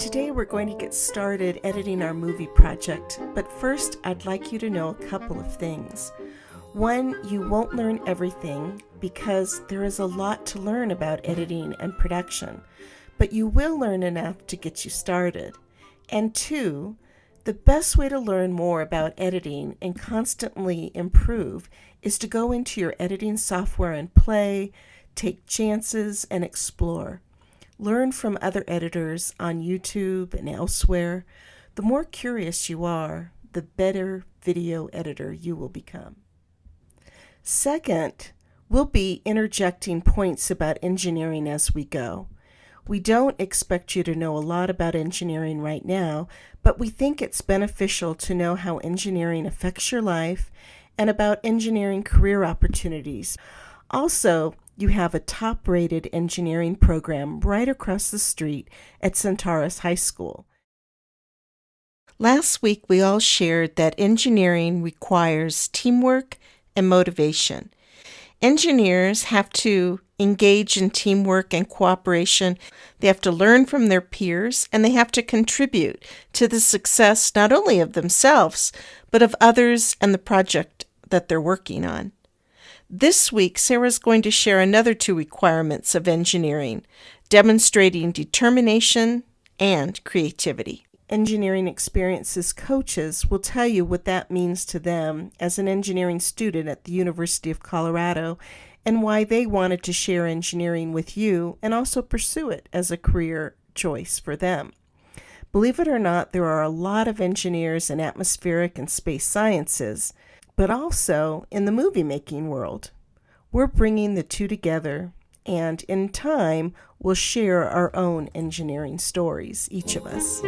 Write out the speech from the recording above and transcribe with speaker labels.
Speaker 1: Today we're going to get started editing our movie project, but first I'd like you to know a couple of things. One, you won't learn everything because there is a lot to learn about editing and production, but you will learn enough to get you started. And two, the best way to learn more about editing and constantly improve is to go into your editing software and play, take chances, and explore. Learn from other editors on YouTube and elsewhere. The more curious you are, the better video editor you will become. Second, we'll be interjecting points about engineering as we go. We don't expect you to know a lot about engineering right now, but we think it's beneficial to know how engineering affects your life and about engineering career opportunities. Also, you have a top rated engineering program right across the street at Centaurus High School. Last week, we all shared that engineering requires teamwork and motivation. Engineers have to engage in teamwork and cooperation. They have to learn from their peers and they have to contribute to the success not only of themselves, but of others and the project that they're working on. This week, Sarah is going to share another two requirements of engineering, demonstrating determination and creativity. Engineering Experiences coaches will tell you what that means to them as an engineering student at the University of Colorado and why they wanted to share engineering with you and also pursue it as a career choice for them. Believe it or not, there are a lot of engineers in atmospheric and space sciences but also in the movie making world. We're bringing the two together, and in time, we'll share our own engineering stories, each of us.